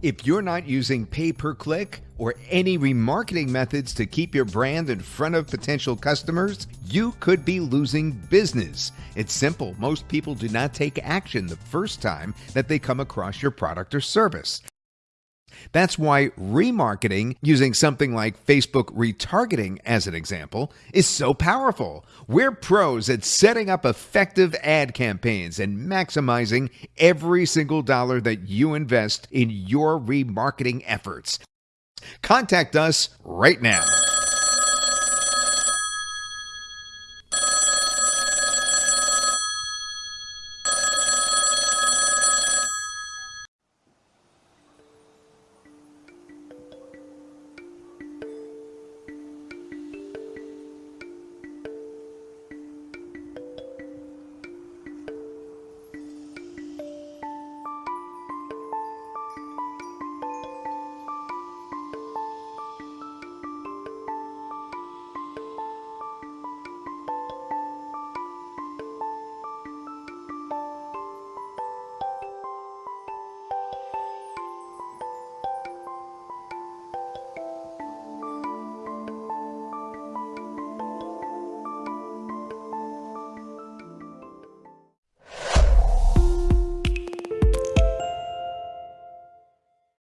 If you're not using pay per click or any remarketing methods to keep your brand in front of potential customers, you could be losing business. It's simple. Most people do not take action the first time that they come across your product or service. That's why remarketing, using something like Facebook retargeting as an example, is so powerful. We're pros at setting up effective ad campaigns and maximizing every single dollar that you invest in your remarketing efforts. Contact us right now.